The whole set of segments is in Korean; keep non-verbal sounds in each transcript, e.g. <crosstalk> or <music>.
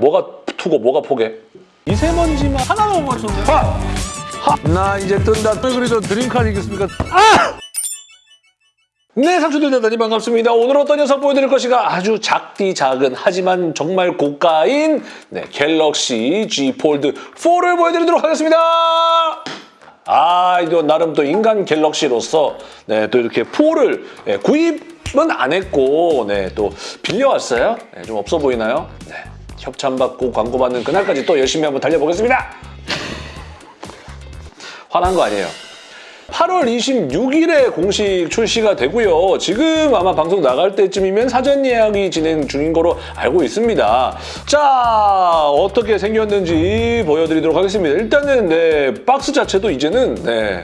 뭐가 투고 뭐가 포개? 미세먼지만 하나만 못 맞췄네. 하! 하! 나 이제 뜬다. 왜 그래도 드림카 아니겠습니까? 네, 상추들 대단히 반갑습니다. 오늘 어떤 녀석 보여드릴 것인가? 아주 작디 작은 하지만 정말 고가인 네, 갤럭시 G 폴드 4를 보여드리도록 하겠습니다. 아, 이거 나름 또 인간 갤럭시로서 네, 또 이렇게 4를 네, 구입은 안 했고 네, 또 빌려왔어요. 네, 좀 없어 보이나요? 네, 협찬받고 광고받는 그날까지 또 열심히 한번 달려보겠습니다. 화난 거 아니에요. 8월 26일에 공식 출시가 되고요. 지금 아마 방송 나갈 때쯤이면 사전 예약이 진행 중인 거로 알고 있습니다. 자, 어떻게 생겼는지 보여드리도록 하겠습니다. 일단은 네, 박스 자체도 이제는 네,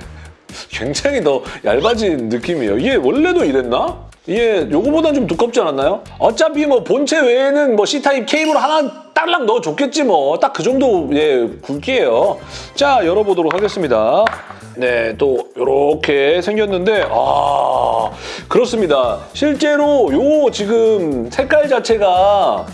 굉장히 더 얇아진 느낌이에요. 이게 원래도 이랬나? 이게 요거보단 좀 두껍지 않았나요? 어차피 뭐 본체 외에는 뭐 C타입 케이블 하나 딸랑 넣어줬겠지 뭐. 딱 그 정도 예 굵기예요. 자, 열어보도록 하겠습니다. 네, 또 이렇게 생겼는데 아 그렇습니다. 실제로 요 지금 색깔 자체가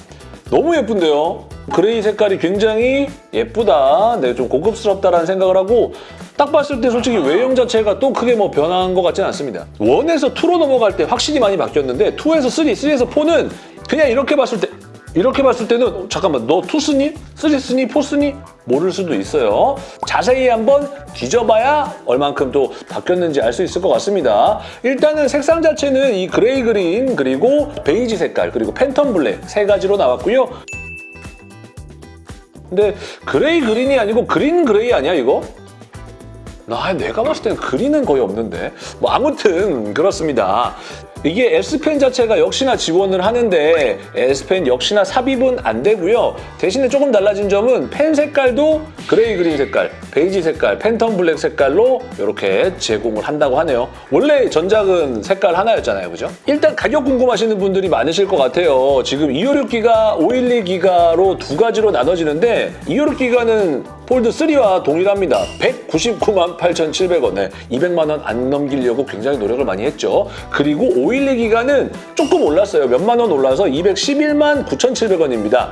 너무 예쁜데요. 그레이 색깔이 굉장히 예쁘다. 네, 좀 고급스럽다라는 생각을 하고 딱 봤을 때 솔직히 외형 자체가 또 크게 뭐 변한 것 같지는 않습니다. 1에서 2로 넘어갈 때 확실히 많이 바뀌었는데 2에서 3, 3에서 4는 그냥 이렇게 봤을 때 이렇게 봤을 때는 어, 잠깐만 너 2 쓰니? 3 쓰니? 4 쓰니? 모를 수도 있어요. 자세히 한번 뒤져봐야 얼만큼 또 바뀌었는지 알 수 있을 것 같습니다. 일단은 색상 자체는 이 gray green 그리고 베이지 색깔 그리고 phantom black 세 가지로 나왔고요. 근데 gray green이 아니고 green gray 아니야 이거? 나 내가 봤을 때는 green은 거의 없는데 뭐 아무튼 그렇습니다. 이게 S펜 자체가 역시나 지원을 하는데 S펜 역시나 삽입은 안 되고요. 대신에 조금 달라진 점은 펜 색깔도 gray green 색깔, 베이지 색깔, phantom black 색깔로 이렇게 제공을 한다고 하네요. 원래 전작은 색깔 하나였잖아요. 그죠? 일단 가격 궁금하시는 분들이 많으실 것 같아요. 지금 256기가, 512기가로 두 가지로 나눠지는데 256기가는 폴드 3와 동일합니다. 199만 8,700원. 네, 200만 원 안 넘기려고 굉장히 노력을 많이 했죠. 그리고 512 기가는 조금 올랐어요. 몇만 원 올라서 211만 9,700원입니다.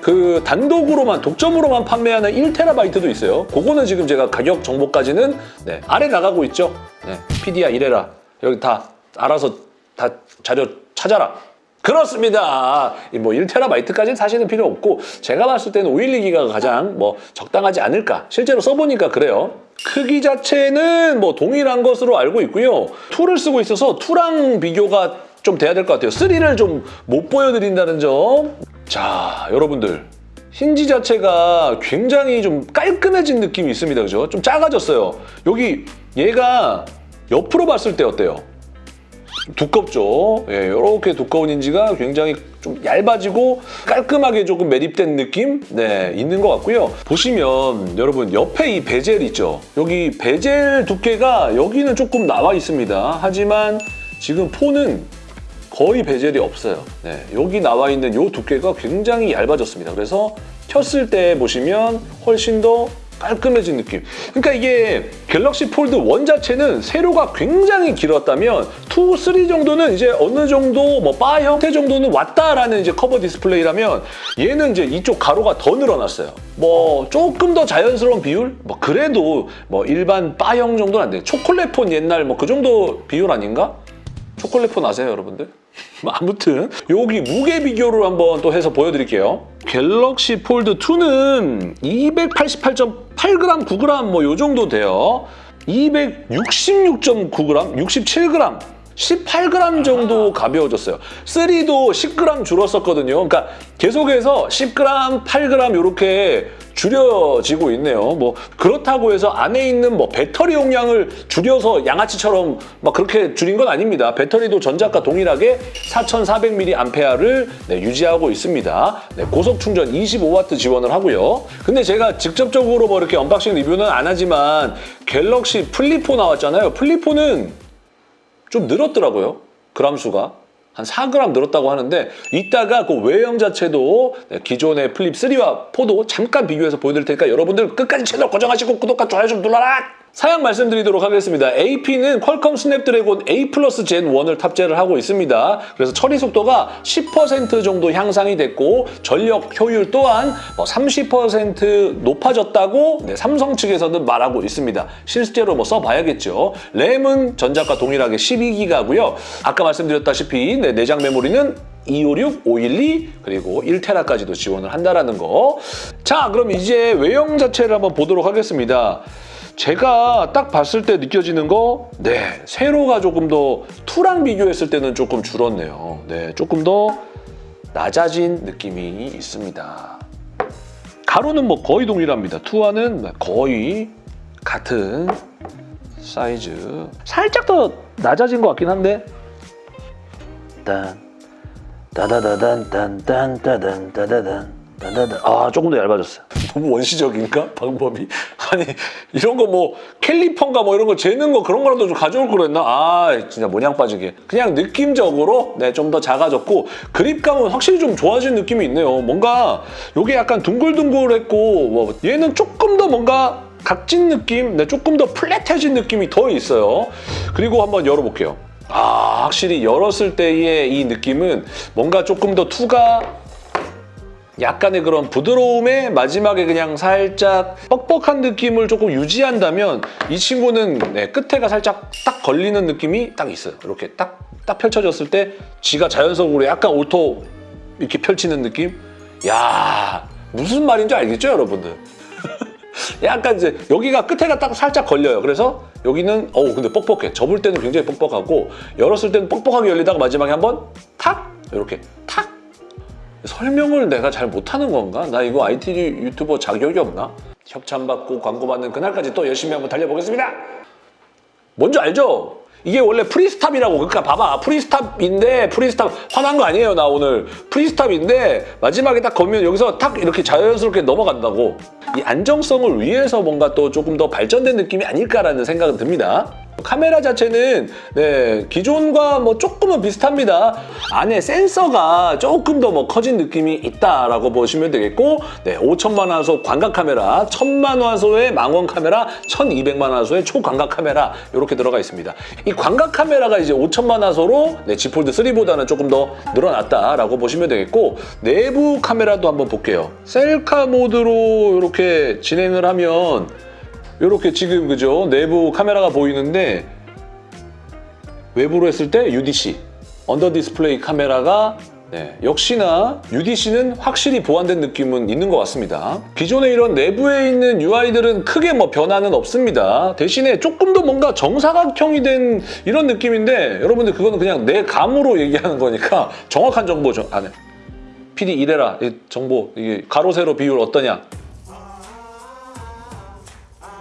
그 단독으로만 독점으로만 판매하는 1테라바이트도 있어요. 그거는 지금 제가 가격 정보까지는 네, 아래 나가고 있죠. 네, PD야 이래라. 여기 다 알아서 다 자료 찾아라. 그렇습니다. 뭐 1테라바이트까지는 사실은 필요 없고 제가 봤을 때는 512기가가 가장 뭐 적당하지 않을까. 실제로 써보니까 그래요. 크기 자체는 뭐 동일한 것으로 알고 있고요. 2를 쓰고 있어서 2랑 비교가 좀 돼야 될 것 같아요. 3를 좀 못 보여드린다는 점. 자, 여러분들. 힌지 자체가 굉장히 좀 깔끔해진 느낌이 있습니다. 그죠? 좀 작아졌어요. 여기 얘가 옆으로 봤을 때 어때요? 두껍죠. 예, 이렇게 두꺼운 힌지가 굉장히 좀 얇아지고 깔끔하게 조금 매립된 느낌 네, 있는 것 같고요. 보시면 여러분 옆에 이 베젤 있죠. 여기 베젤 두께가 여기는 조금 나와 있습니다. 하지만 지금 폰은 거의 bezel이 없어요. 네, 여기 나와 있는 이 두께가 굉장히 얇아졌습니다. 그래서 켰을 때 보시면 훨씬 더 깔끔해진 느낌. 그러니까 이게 갤럭시 폴드 1 자체는 세로가 굉장히 길었다면 2, 3 정도는 이제 어느 정도 뭐 바 형태 정도는 왔다라는 이제 커버 디스플레이라면 얘는 이제 이쪽 가로가 더 늘어났어요. 뭐 조금 더 자연스러운 비율? 뭐 그래도 뭐 일반 바형 정도는 안 돼요. 초콜릿폰 옛날 뭐 그 정도 비율 아닌가? 초콜릿폰 아세요, 여러분들? 아무튼 여기 무게 비교를 한번 또 해서 보여드릴게요. 갤럭시 폴드 2는 288.8g, 9g 뭐 요 정도 돼요. 266.9g, 67g 18g 정도 가벼워졌어요. 3도 10g 줄었었거든요. 그러니까 계속해서 10g, 8g 이렇게 줄여지고 있네요. 뭐 그렇다고 해서 안에 있는 뭐 배터리 용량을 줄여서 양아치처럼 막 그렇게 줄인 건 아닙니다. 배터리도 전작과 동일하게 4,400mAh를 네, 유지하고 있습니다. 네, 고속 충전 25W 지원을 하고요. 근데 제가 직접적으로 뭐 이렇게 unboxing 리뷰는 안 하지만 갤럭시 플립4 나왔잖아요. 플립4는 좀 늘었더라고요. 그람 수가. 한 4g 늘었다고 하는데 이따가 그 외형 자체도 네, 기존의 플립 3와 4도 잠깐 비교해서 보여드릴 테니까 여러분들 끝까지 채널 고정하시고 구독과 좋아요 좀 눌러라! 사양 말씀드리도록 하겠습니다. AP는 퀄컴 스냅드래곤 8 플러스 Gen 1을 탑재를 하고 있습니다. 그래서 처리 속도가 10% 정도 향상이 됐고 전력 효율 또한 뭐30% 높아졌다고 네, 삼성 측에서는 말하고 있습니다. 실제로 뭐 써봐야겠죠. 램은 전작과 동일하게 12기가고요. 아까 말씀드렸다시피 네, 내장 메모리는 256, 512 그리고 1테라까지도 지원을 한다라는 거. 자, 그럼 이제 외형 자체를 한번 보도록 하겠습니다. 제가 딱 봤을 때 느껴지는 거, 네, 세로가 조금 더 2랑 비교했을 때는 조금 줄었네요. 네, 조금 더 낮아진 느낌이 있습니다. 가로는 뭐 거의 동일합니다. 2와는 거의 같은 사이즈. 살짝 더 낮아진 것 같긴 한데. 딴, 따다다단, 딴, 딴, 따단, 따다단, 따다단. 아, 조금 더 얇아졌어요. 너무 원시적인가? 방법이. 아니, 이런 거 뭐, 캘리퍼인가 뭐 이런 거 재는 거 그런 거라도 좀 가져올 걸 그랬나? 아, 진짜 모양 빠지게. 그냥 느낌적으로, 네, 좀 더 작아졌고, 그립감은 확실히 좀 좋아진 느낌이 있네요. 뭔가, 요게 약간 둥글둥글했고, 뭐, 얘는 조금 더 뭔가, 각진 느낌, 네, 조금 더 플랫해진 느낌이 더 있어요. 그리고 한번 열어볼게요. 아, 확실히 열었을 때의 이 느낌은 뭔가 조금 더 투가 약간의 그런 부드러움에 마지막에 그냥 살짝 뻑뻑한 느낌을 조금 유지한다면 이 친구는 네, 끝에가 살짝 딱 걸리는 느낌이 딱 있어요. 이렇게 딱, 딱 펼쳐졌을 때 지가 자연적으로 약간 auto 이렇게 펼치는 느낌? 야 무슨 말인지 알겠죠, 여러분들? <laughs> 약간 이제 여기가 끝에가 딱 살짝 걸려요. 그래서 여기는 어우 근데 뻑뻑해. 접을 때는 굉장히 뻑뻑하고 열었을 때는 뻑뻑하게 열리다가 마지막에 한번 탁 이렇게 탁 설명을 내가 잘 못하는 건가? 나 이거 IT 유튜버 자격이 없나? 협찬 받고 광고 받는 그날까지 또 열심히 한번 달려보겠습니다. 뭔지 알죠? 이게 원래 free stop이라고 그러니까 봐봐. free stop인데 free stop 화난 거 아니에요 나 오늘. free stop인데 마지막에 딱 걸면 여기서 탁 이렇게 자연스럽게 넘어간다고. 이 안정성을 위해서 뭔가 또 조금 더 발전된 느낌이 아닐까라는 생각은 듭니다 카메라 자체는 네, 기존과 뭐 조금은 비슷합니다 안에 센서가 조금 더 뭐 커진 느낌이 있다라고 보시면 되겠고 네, 5천만 화소 광각 카메라 1000만 화소의 망원 카메라 1200만 화소의 초광각 카메라 이렇게 들어가 있습니다 이 광각 카메라가 이제 5천만 화소로 네, Z 폴드 3보다는 조금 더 늘어났다라고 보시면 되겠고 내부 카메라도 한번 볼게요. 셀카 모드로 이렇게 진행을 하면 이렇게 지금 그죠 내부 카메라가 보이는데 외부로 했을 때 UDC under display camera가 네, 역시나 UDC는 확실히 보완된 느낌은 있는 것 같습니다. 기존에 이런 내부에 있는 UI들은 크게 뭐 변화는 없습니다. 대신에 조금 더 뭔가 정사각형이 된 이런 느낌인데 여러분들 그거는 그냥 내 감으로 얘기하는 거니까 정확한 정보 좀 안해. PD 이래라 이 정보 가로 세로 비율 어떠냐?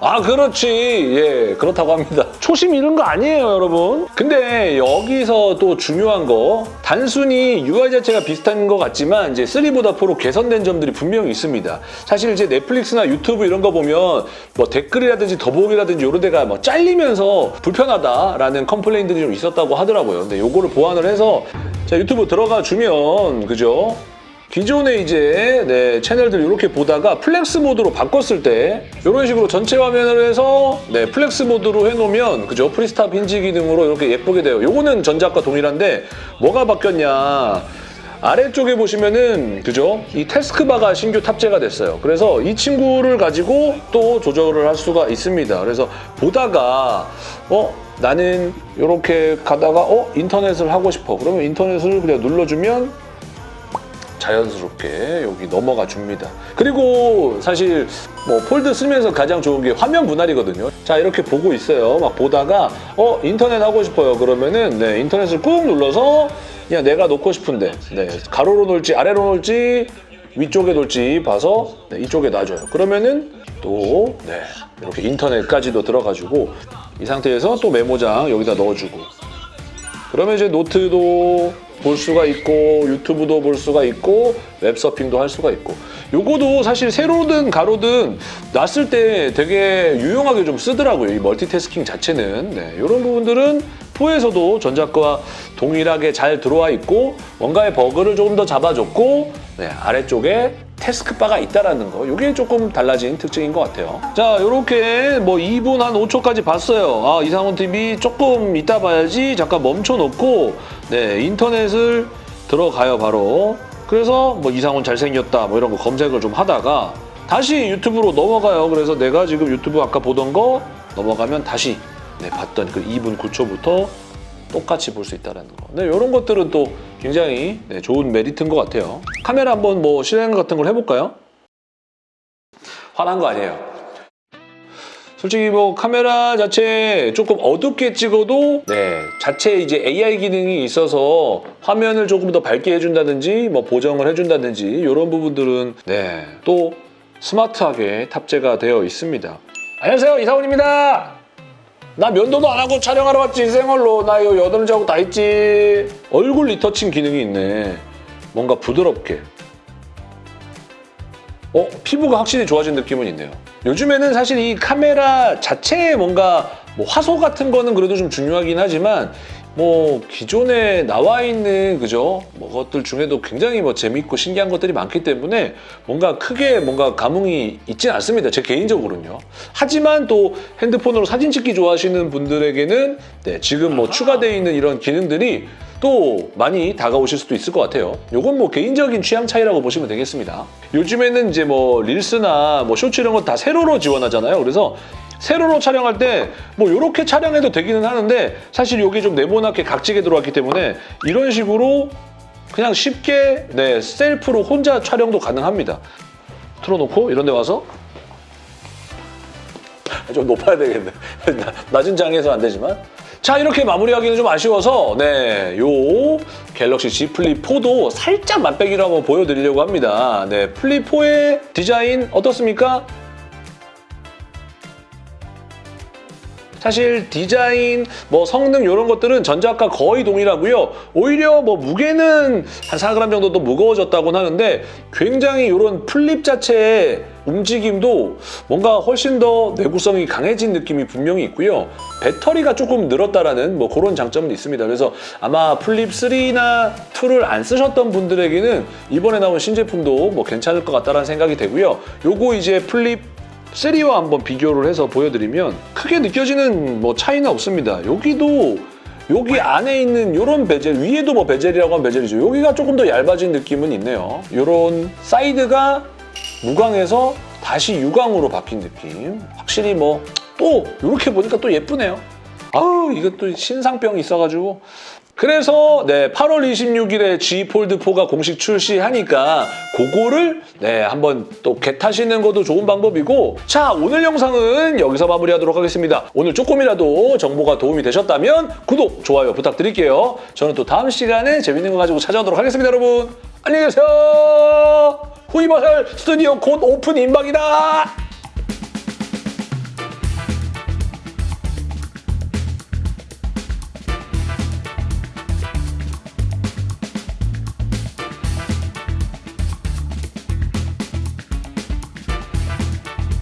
아 그렇지. 예 그렇다고 합니다. 초심 잃은 거 아니에요 여러분. 근데 여기서 또 중요한 거 단순히 UI 자체가 비슷한 것 같지만 이제 3보다 4로 개선된 점들이 분명히 있습니다. 사실 이제 넷플릭스나 유튜브 이런 거 보면 뭐 댓글이라든지 더보기라든지 이런 데가 뭐 잘리면서 불편하다라는 컴플레인들이 좀 있었다고 하더라고요. 근데 요거를 보완을 해서 자 유튜브 들어가 주면 그죠 기존에 이제 네, 채널들 이렇게 보다가 flex mode로 바꿨을 때 이런 식으로 전체 화면을 해서 네, flex mode로 해놓으면 그죠 free stop hinge 기능으로 이렇게 예쁘게 돼요. 요거는 전작과 동일한데 뭐가 바뀌었냐 아래쪽에 보시면은 그죠 이 taskbar가 신규 탑재가 됐어요. 그래서 이 친구를 가지고 또 조절을 할 수가 있습니다. 그래서 보다가 어 나는 이렇게 가다가 어 인터넷을 하고 싶어 그러면 인터넷을 그냥 눌러주면 자연스럽게 여기 넘어가 줍니다. 그리고 사실 뭐 폴드 쓰면서 가장 좋은 게 화면 분할이거든요. 자 이렇게 보고 있어요. 막 보다가 어 인터넷 하고 싶어요. 그러면은 네, 인터넷을 꾹 눌러서 그냥 내가 놓고 싶은데 네, 가로로 놓을지 아래로 놓을지 위쪽에 놓을지 봐서 네, 이쪽에 놔줘요. 그러면은 또 네, 이렇게 인터넷까지도 들어가지고 이 상태에서 또 메모장 여기다 넣어주고 그러면 이제 노트도 볼 수가 있고 유튜브도 볼 수가 있고 웹서핑도 할 수가 있고. 요거도 사실 세로든 가로든 놨을 때 되게 유용하게 좀 쓰더라고요 이 멀티태스킹 자체는. 네, 이런 부분들은 4에서도 전작과 동일하게 잘 들어와 있고 뭔가의 버그를 조금 더 잡아줬고 네, 아래쪽에 태스크바가 있다라는 거 이게 조금 달라진 특징인 것 같아요. 자 이렇게 뭐 2분 한 5초까지 봤어요. 아 이상훈 TV 조금 이따 봐야지 잠깐 멈춰놓고 네 인터넷을 들어가요 바로. 그래서 뭐 이상훈 잘생겼다 뭐 이런 거 검색을 좀 하다가 다시 유튜브로 넘어가요. 그래서 내가 지금 유튜브 아까 보던 거 넘어가면 다시 네, 봤던 그 2분 9초부터 똑같이 볼 수 있다는 거. 네, 이런 것들은 또 굉장히 네, 좋은 메리트인 것 같아요. 카메라 한번 뭐 실행 같은 걸 해볼까요? 화난 거 아니에요. 솔직히 뭐 카메라 자체 조금 어둡게 찍어도 네 자체 이제 AI 기능이 있어서 화면을 조금 더 밝게 해준다든지 뭐 보정을 해준다든지 이런 부분들은 네 또 스마트하게 탑재가 되어 있습니다. 안녕하세요 이사원입니다. 나 면도도 안 하고 촬영하러 왔지 생얼로. 나 이거 여드름 자국 다 있지. 얼굴 retouching 기능이 있네. 뭔가 부드럽게. 어 피부가 확실히 좋아진 느낌은 있네요. 요즘에는 사실 이 카메라 자체에 뭔가 뭐 화소 같은 거는 그래도 좀 중요하긴 하지만 뭐 기존에 나와 있는 그죠 뭐 것들 중에도 굉장히 뭐 재밌고 신기한 것들이 많기 때문에 뭔가 크게 뭔가 감흥이 있진 않습니다 제 개인적으로는요 하지만 또 핸드폰으로 사진 찍기 좋아하시는 분들에게는 네, 지금 뭐 추가되어 있는 이런 기능들이 또 많이 다가오실 수도 있을 것 같아요. 요건 뭐 개인적인 취향 차이라고 보시면 되겠습니다. 요즘에는 이제 뭐 릴스나 뭐 쇼츠 이런 거 다 세로로 지원하잖아요. 그래서 세로로 촬영할 때 뭐 이렇게 촬영해도 되기는 하는데 사실 이게 좀 네모나게 각지게 들어왔기 때문에 이런 식으로 그냥 쉽게 네 셀프로 혼자 촬영도 가능합니다. 틀어놓고 이런 데 와서 좀 높아야 되겠네. <laughs> 나- 낮은 장에서 안 되지만. 자 이렇게 마무리하기는 좀 아쉬워서 네 요 갤럭시 Z 플립 4도 살짝 맛배기로 한번 보여드리려고 합니다. 네 플립 4의 디자인 어떻습니까? 사실 디자인, 뭐 성능 이런 것들은 전작과 거의 동일하고요. 오히려 뭐 무게는 한 4g 정도 더 무거워졌다고는 하는데 굉장히 이런 플립 자체의 움직임도 뭔가 훨씬 더 내구성이 강해진 느낌이 분명히 있고요. 배터리가 조금 늘었다라는 뭐 그런 장점은 있습니다. 그래서 아마 플립 3나 2를 안 쓰셨던 분들에게는 이번에 나온 신제품도 뭐 괜찮을 것 같다라는 생각이 되고요. 요거 이제 플립 3와 한번 비교를 해서 보여드리면 크게 느껴지는 뭐 차이는 없습니다. 여기도 여기 안에 있는 이런 베젤, 위에도 뭐 bezel이라고 하면 bezel이죠. 여기가 조금 더 얇아진 느낌은 있네요. 이런 사이드가 무광에서 다시 유광으로 바뀐 느낌. 확실히 뭐 또 이렇게 보니까 또 예쁘네요. 아우 이것도 신상병이 있어가지고 그래서 네 8월 26일에 G 폴드 4가 공식 출시하니까 그거를 네 한번 또 겟하시는 것도 좋은 방법이고 자 오늘 영상은 여기서 마무리하도록 하겠습니다. 오늘 조금이라도 정보가 도움이 되셨다면 구독, 좋아요 부탁드릴게요. 저는 또 다음 시간에 재밌는 거 가지고 찾아오도록 하겠습니다 여러분. 안녕히 계세요. 후이버설 스튜디오 곧 오픈 임박이다.